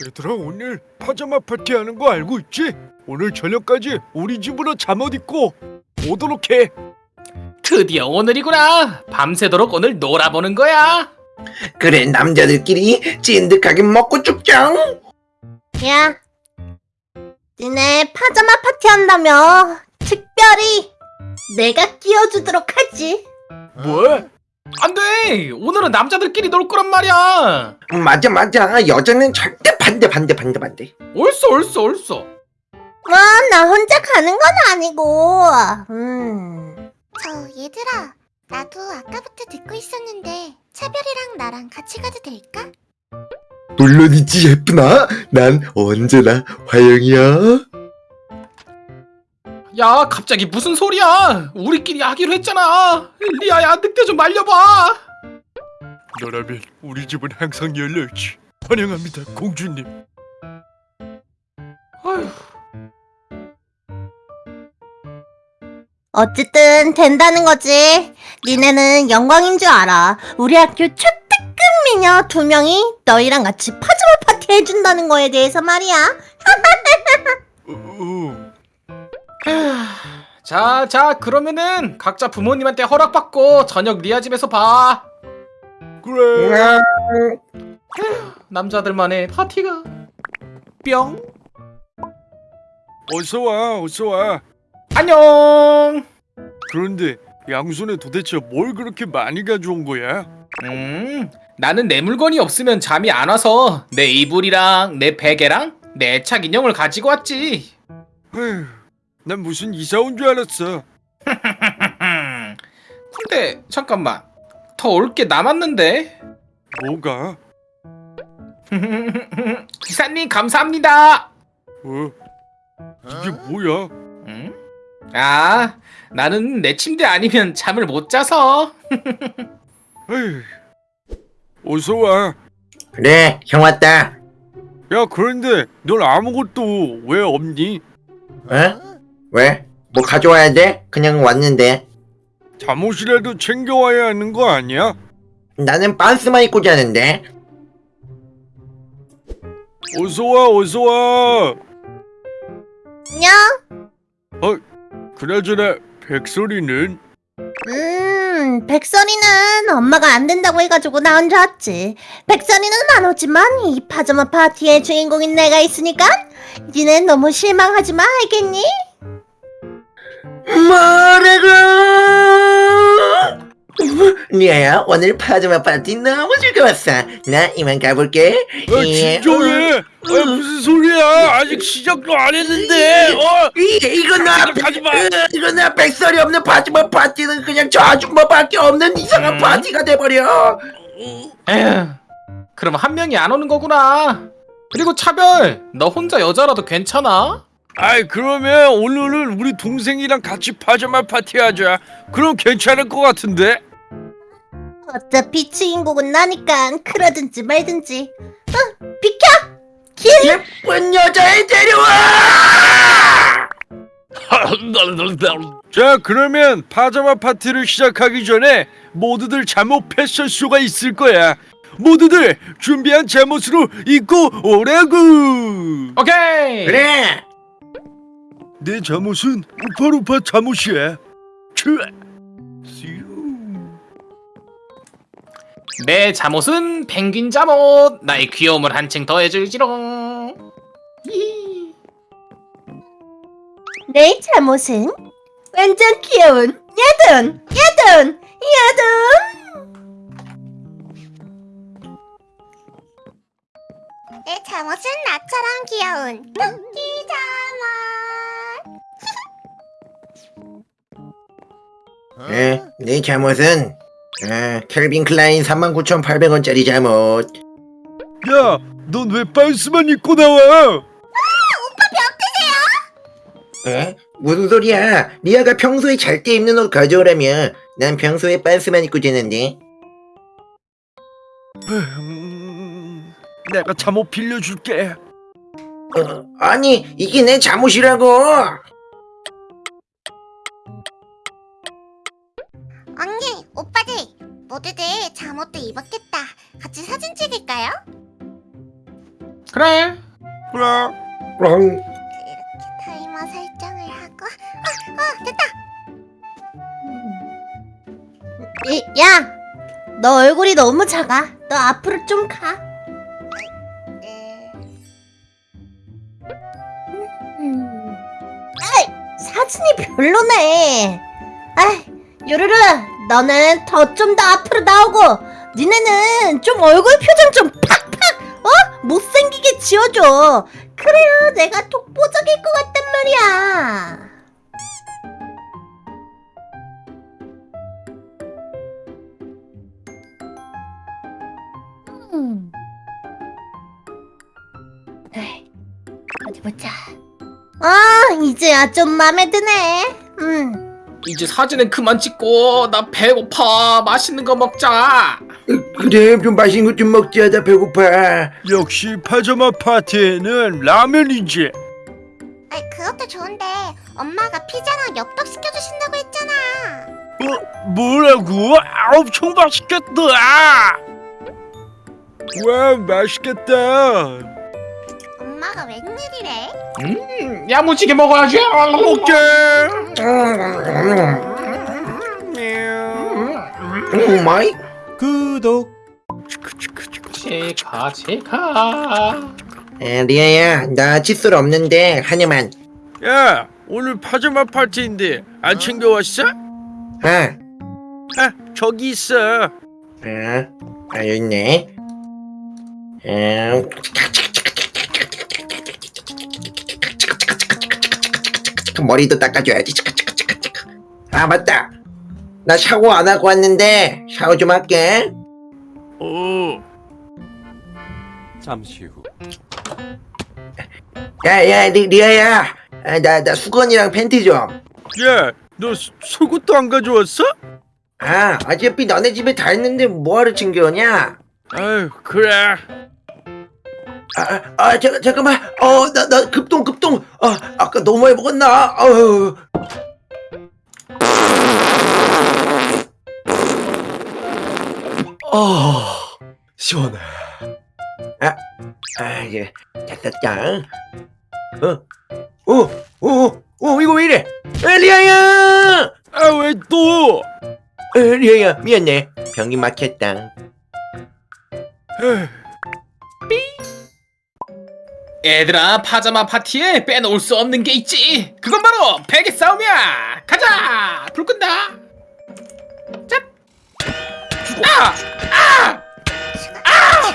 얘들아 오늘 파자마 파티 하는 거 알고 있지? 오늘 저녁까지 우리 집으로 잠옷 입고 오도록 해. 드디어 오늘이구나. 밤새도록 오늘 놀아보는 거야. 그래 남자들끼리 찐득하게 먹고 죽자 야, 니네 파자마 파티 한다며 특별히 내가 끼워주도록 하지. 뭐? 안 돼. 오늘은 남자들끼리 놀 거란 말이야. 맞아 맞아 여자는 절대 반대 반대 반대 반대 옳소 옳소 옳소. 뭐, 나 혼자 가는 건 아니고. 음. 저 얘들아 나도 아까부터 듣고 있었는데 차별이랑 나랑 같이 가도 될까? 물론이지 예쁘나 난 언제나 화영이야 야 갑자기 무슨 소리야? 우리끼리 하기로 했잖아. 리아야 늑대 좀 말려봐. 너라면 우리 집은 항상 열려 있지. 환영합니다, 공주님. 아휴. 어쨌든 된다는 거지. 니네는 영광인 줄 알아. 우리 학교 초특급 미녀 두 명이 너희랑 같이 파자마 파티 해준다는 거에 대해서 말이야. 어, 어. 자, 자, 그러면은 각자 부모님한테 허락받고 저녁 리아 집에서 봐. 그래. 남자들만의 파티가. 뿅. 어서 와, 어서 와. 안녕. 그런데 양손에 도대체 뭘 그렇게 많이 가져온 거야? 음, 나는 내 물건이 없으면 잠이 안 와서 내 이불이랑 내 베개랑 내책 인형을 가지고 왔지. 에휴, 난 무슨 이사 온 줄 알았어. 근데 잠깐만. 더 올 게 남았는데. 뭐가? 기사님 감사합니다. 어? 이게 뭐야? 음? 아, 나는 내 침대 아니면 잠을 못 자서. 어서 와. 그래 형 왔다 야, 그런데 넌 아무것도 왜 없니? 어? 왜? 뭐 가져와야 돼? 그냥 왔는데 잠옷이라도 챙겨와야 하는 거 아니야? 나는 반스만 입고 자는데 어서 와, 어서 와. 안녕. 그나저나 백설이는 음, 백설이는 엄마가 안 된다고 해가지고 나 혼자 왔지. 백설이는 안 오지만 이 파자마 파티의 주인공인 내가 있으니까 니넨 너무 실망하지 마, 알겠니? 뭐라고 리아야 오늘 파자마 파티 너무 즐거웠어 나 이만 가볼게 아, 예, 진정해. 아, 무슨 소리야? 아직 시작도 안 했는데. 어? 이, 이거 나 가지 마. 으, 이거 나 백설이 없는 파자마 파티는 그냥 저 아줌마밖에 없는 이상한 음. 파티가 돼버려 에휴, 그럼 한 명이 안 오는 거구나. 그리고 차별, 너 혼자 여자라도 괜찮아? 아이 그러면 오늘은 우리 동생이랑 같이 파자마 파티 하자. 그럼 괜찮을 것 같은데? 어차피 주인공은 나니까 그러든지 말든지. 어, 비켜! 길! 예쁜 여자애 데려와 자 그러면 파자마 파티를 시작하기 전에 모두들 잠옷 패션쇼가 있을 거야. 모두들 준비한 잠옷으로 입고 오라고. 오케이. 그래 내 잠옷은 우파루파 잠옷이야. 츄. 내 잠옷은 펭귄 잠옷. 나의 귀여움을 한층 더해줄지롱. 히히. 내 잠옷은 완전 귀여운 야든! 야든! 야든! 내 잠옷은 나처럼 귀여운 토끼 잠옷 에, 내 잠옷은 아, 켈빈 클라인 39,800원짜리 잠옷 야, 넌 왜 반스만 입고 나와? 에? 무슨 소리야 리아가 평소에 잘 때 입는 옷 가져오라며 난 평소에 반스만 입고 자는데 음, 내가 잠옷 빌려줄게. 어, 아니 이게 내 잠옷이라고 언니 오빠들 모두들 잠옷도 입었겠다 같이 사진 찍을까요? 그래. 그래. 그럼 이렇게 타이머 설정을 하고 어, 어 됐다 이, 야, 너 얼굴이 너무 작아. 너 앞으로 좀 가. 네. 음. 아이, 사진이 별로네. 아이, 요루루, 너는 더 좀 더 앞으로 나오고, 니네는 좀 얼굴 표정 좀 팍팍, 어? 못생기게 지어줘. 그래야 내가 독보적일 것 같단 말이야. 음. 에이, 어디 보자. 아, 이제야 좀 마음에 드네. 음. 이제 사진은 그만 찍고 나 배고파. 맛있는 거 먹자. 그래 좀 맛있는 것좀 먹자 나 배고파 역시 파자마 파티에는 라면이지. 아이 그것도 좋은데 엄마가 피자랑 엽떡 시켜주신다고 했잖아 어, 뭐라고? 아, 엄청 맛있겠다. 와, 맛있겠다. 엄마가 웬일이래? 음, 야무지게 먹어야지. 먹자. oh my 제가 제가. 아, 리아야 나 칫솔 없는데 하나만 야, 오늘 파자마 파티인데 안 챙겨왔어? 아, 아, 저기 있어. 아, 아 여기 있네 음. 머리도 닦아줘야지. 아 맞다. 나 샤워 안 하고 왔는데 샤워 좀 할게. 어, 잠시 후. 야야 리아야. 아, 나, 나 수건이랑 팬티 좀. 야, 너 소- 속옷도 안 가져왔어? 아, 어차피 너네 집에 다 있는데 뭐하러 챙겨오냐? 아유, 그래. 아, 아, 잠깐, 잠깐만. 어, 나, 나 급동, 급동. 아, 아까 너무 많이 먹었나? 어휴. 아 시원해 아, 이제 됐다. 어, 어, 어, 어, 이거 왜 이래? 아, 리아야! 아, 왜 또? 아, 리아야, 미안해. 병이 막혔다. 에휴, 얘들아 파자마 파티에 빼놓을 수 없는 게 있지. 그건 바로 베개 싸움이야. 가자. 불 끈다. 짭. 아! 아!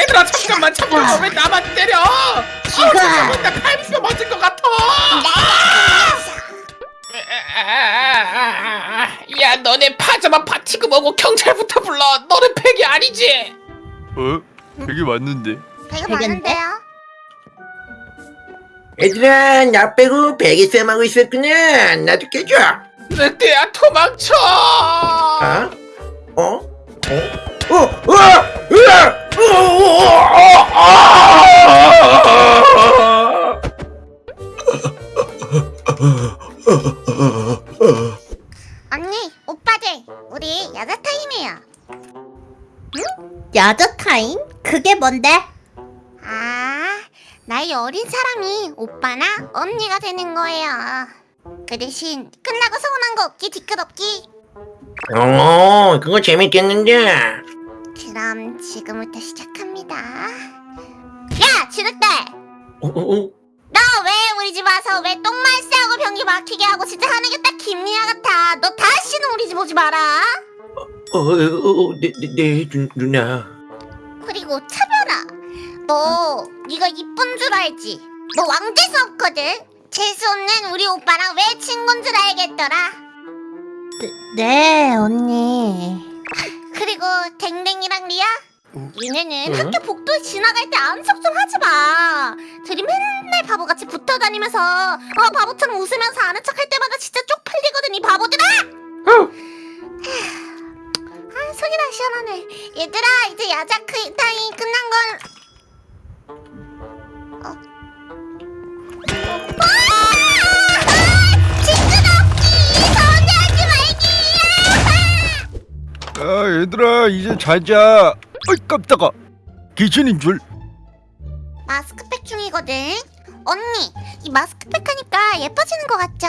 얘들아 잠깐만 잠깐만 왜 나만 때려? 아, 잠깐만 나 칼비뼈 맞은 것 같아. 아! 야 너네 파자마 파티고 뭐고 경찰부터 불러. 너는 팩이 아니지? 어? 되게 맞는데. 배가? 많은데요? 얘들아, 나 빼고 베개 쌤 하고 있었구나. 나도 깨줘. 늑대야 도망쳐! 어? 어? 어? 어? 어? 으아! 어, 어, 어, 아! 언니 오빠들 우리 야자 타임이에요 야자 타임? 그게 뭔데? 어린 사람이 오빠나 언니가 되는 거예요 그 대신 끝나고 서운한 거 없기 뒤끝 없기 어, 그거 재밌겠는데. 그럼 지금부터 시작합니다 야 진흙대 어, 어, 어? 너왜 우리 집 와서 왜 똥말 싸고 변기 막히게 하고 진짜 하는 게 딱 김리아 같아 너 다시는 우리 집 오지 마라 어, 어, 어, 네, 네, 네, 누, 누나. 그리고 차별아 너 네가 이쁜 줄 알지? 너 왕재수 없거든? 재수 없는 우리 오빠랑 왜 친구인 줄 알겠더라? 네, 언니. 그리고 댕댕이랑 리아? 얘네는 응? 학교 복도에 지나갈 때 암석 좀 하지 마. 둘이 맨날 바보같이 붙어 다니면서 어 바보처럼 웃으면서 아는 척 할 때마다 진짜 쪽팔리거든 이 바보들아! 아 속이 다 시원하네. 얘들아 이제 야자크 타임 끝난 걸 얘들아, 이제 자자. 어이, 깜짝아. 귀신인 줄. 마스크팩 중이거든. 언니, 이 마스크팩 하니까 예뻐지는 것 같죠?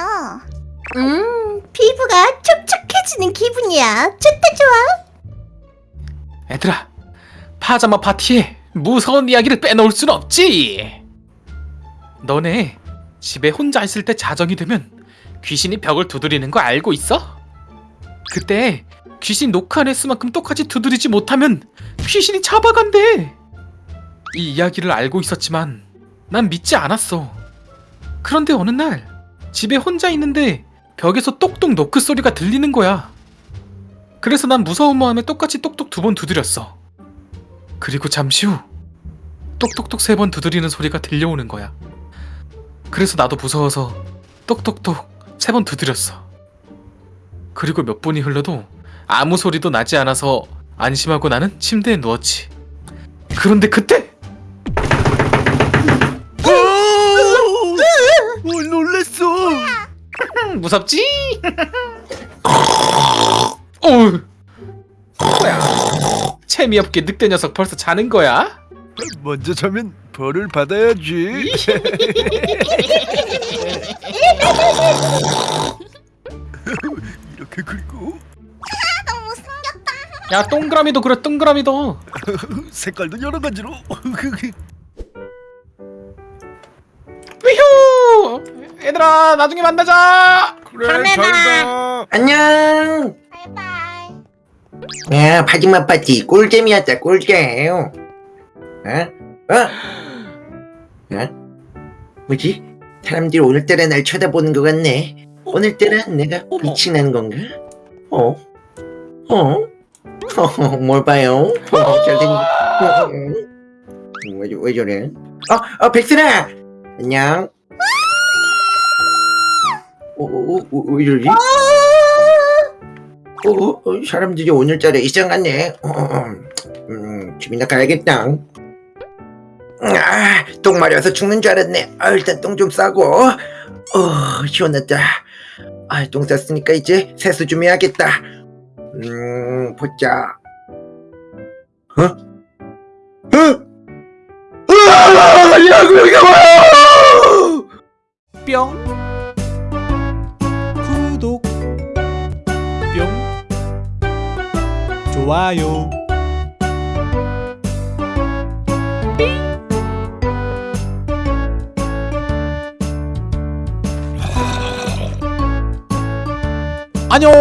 음, 피부가 촉촉해지는 기분이야. 좋다 좋아. 얘들아, 파자마 파티에 무서운 이야기를 빼놓을 순 없지. 너네 집에 혼자 있을 때 자정이 되면 귀신이 벽을 두드리는 거 알고 있어? 그때 귀신 녹화 냈스만큼 똑같이 두드리지 못하면 귀신이 잡아간대. 이 이야기를 알고 있었지만 난 믿지 않았어. 그런데 어느 날 집에 혼자 있는데 벽에서 똑똑 노크 소리가 들리는 거야. 그래서 난 무서운 마음에 똑같이 똑똑 두 번 두드렸어. 그리고 잠시 후 똑똑똑 세 번 두드리는 소리가 들려오는 거야. 그래서 나도 무서워서 똑똑똑 세 번 두드렸어. 그리고 몇 분이 흘러도 아무 소리도 나지 않아서 안심하고 나는 침대에 누웠지. 그런데 그때 오, 놀랬어. 음, 무섭지? 뭐야 재미없게 늑대 녀석 벌써 자는 거야? 먼저 자면 벌을 받아야지. 이렇게 숨겼다. 야 동그라미도 그래 동그라미도 색깔도 여러 가지로. 위휴 얘들아 나중에 만나자 그래, 다음에. 잘가. 안녕. 바이바이. 야, 파지마 파티 꿀잼이었다, 꿀잼. 어? 어? 어? 뭐지? 사람들이 오늘따라 날 쳐다보는 것 같네. 오늘따라 내가 빛이 나는 건가? 어? 어? 어, 뭘 봐요? 어, 잘생긴, 어. 왜, 왜 저래? 어, 어, 백슬아! 안녕. 어, 어, 어, 어, 왜 저러지? 어, 어, 어, 사람들이 오늘따라 이상하네. 어, 어, 음, 집이나 가야겠다. 아, 똥 마려서 죽는 줄 알았네. 아, 일단 똥 좀 싸고. 어, 시원하다. 아, 똥 쌌으니까 이제 세수 좀 해야겠다. 음, 보자. 어? 어? 아, 야, 여기가 뭐야! 뿅 구독 뿅 좋아요 안녕